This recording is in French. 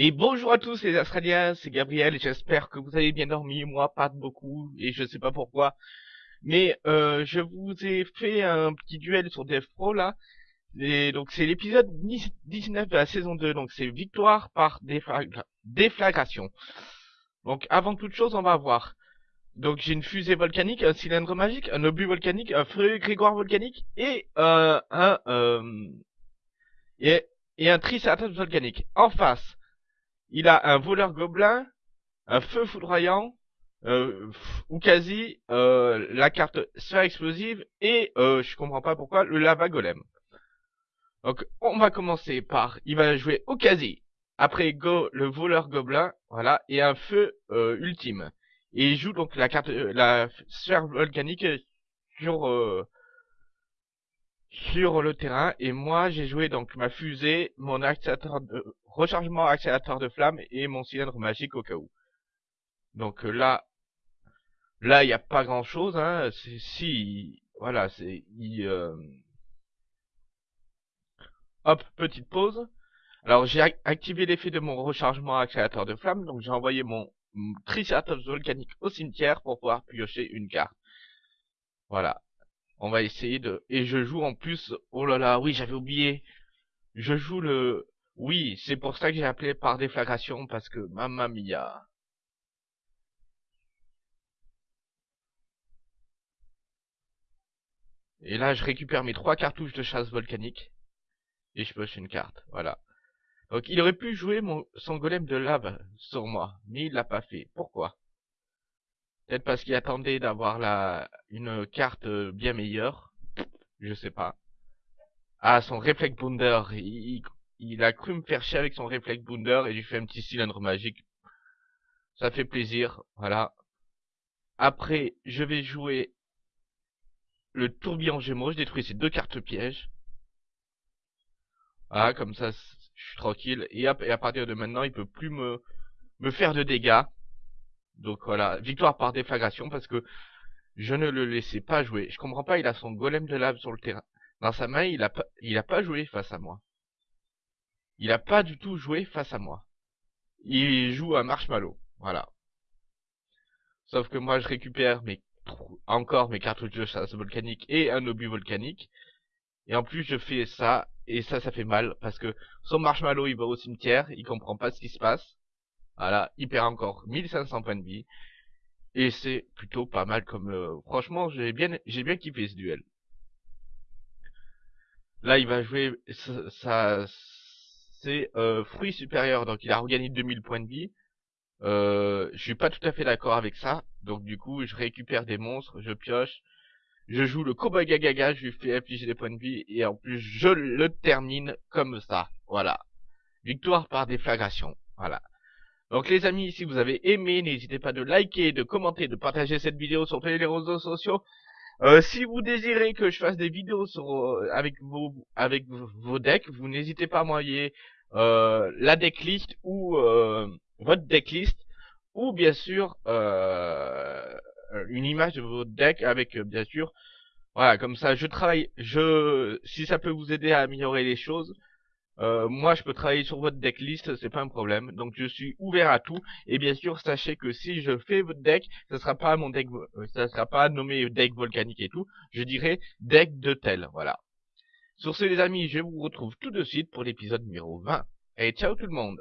Et bonjour à tous les Australiens, c'est Gabriel et j'espère que vous avez bien dormi, moi pas beaucoup et je sais pas pourquoi. Mais euh, je vous ai fait un petit duel sur Death Pro là. Et donc c'est l'épisode 19 de la saison 2, donc c'est victoire par déflagration. Donc avant toute chose on va voir. Donc j'ai une fusée volcanique, un cylindre magique, un obus volcanique, un feu grégoire volcanique et euh, un euh, et un triceratops volcanique. En face, il a un voleur gobelin, un feu foudroyant, euh, ou quasi euh, la carte sphère explosive et euh, je comprends pas pourquoi le lava golem. Donc on va commencer par il va jouer au quasi. Après go le voleur gobelin, voilà, et un feu euh, ultime. Et il joue donc la carte euh, la sphère volcanique sur sur le terrain et moi j'ai joué donc ma fusée, mon accélérateur de rechargement accélérateur de flamme et mon cylindre magique au cas où. Donc euh, là là il n'y a pas grand chose hein, c'est si voilà, c'est euh, hop, petite pause. Alors j'ai activé l'effet de mon rechargement accélérateur de flamme, donc j'ai envoyé mon Triceratops volcanique au cimetière pour pouvoir piocher une carte. Voilà. On va essayer de... Et je joue en plus... Oh là là, oui, j'avais oublié. Je joue le... Oui, c'est pour ça que j'ai appelé par déflagration, parce que... Mamma mia. Et là, je récupère mes trois cartouches de chasse volcanique. Et je poche une carte, voilà. Donc il aurait pu jouer mon, son golem de lave sur moi, mais il l'a pas fait. Pourquoi? Peut-être parce qu'il attendait d'avoir la une carte euh, bien meilleure. Je sais pas. Ah, son réflexe bounder. Il, a cru me faire chier avec son réflexe bounder et j'ai fait un petit cylindre magique. Ça fait plaisir. Voilà. Après, je vais jouer le tourbillon gémeaux. Je détruis ces deux cartes pièges. Ah, comme ça, je suis tranquille. Et, et à partir de maintenant, il peut plus me faire de dégâts. Donc voilà, victoire par déflagration parce que je ne le laissais pas jouer. Je comprends pas, il a son golem de lave sur le terrain. Dans sa main, il a pas, il a pas joué face à moi. Il a pas du tout joué face à moi. Il joue à marshmallow, voilà. Sauf que moi, je récupère mes, encore mes cartouches de chasse volcanique et un obus volcanique. Et en plus, je fais ça, et ça, ça fait mal, parce que son marshmallow, il va au cimetière, il comprend pas ce qui se passe. Voilà, il perd encore 1500 points de vie. Et c'est plutôt pas mal comme... Euh, franchement, j'ai bien, j'ai bien kiffé ce duel. Là, il va jouer... Ça, c'est euh, fruit supérieur, donc il a regagné 2000 points de vie. Euh, je suis pas tout à fait d'accord avec ça. Donc du coup, je récupère des monstres, je pioche. Je joue le Cowboy Gagaga, je lui fais afficher des points de vie. Et en plus, je le termine comme ça. Voilà. Victoire par déflagration. Voilà. Donc les amis, si vous avez aimé, n'hésitez pas de liker, de commenter, de partager cette vidéo sur tous les réseaux sociaux. Euh, si vous désirez que je fasse des vidéos sur, euh, avec vos decks, vous n'hésitez pas à m'envoyer euh, la decklist ou euh, votre decklist ou bien sûr une image de votre deck avec bien sûr voilà comme ça je travaille je si ça peut vous aider à améliorer les choses euh, moi, je peux travailler sur votre decklist, c'est pas un problème. Donc, je suis ouvert à tout. Et bien sûr, sachez que si je fais votre deck, ça sera pas mon deck, euh, ça sera pas nommé deck volcanique et tout. Je dirais deck de tel, voilà. Sur ce, les amis, je vous retrouve tout de suite pour l'épisode numéro 20. Et ciao tout le monde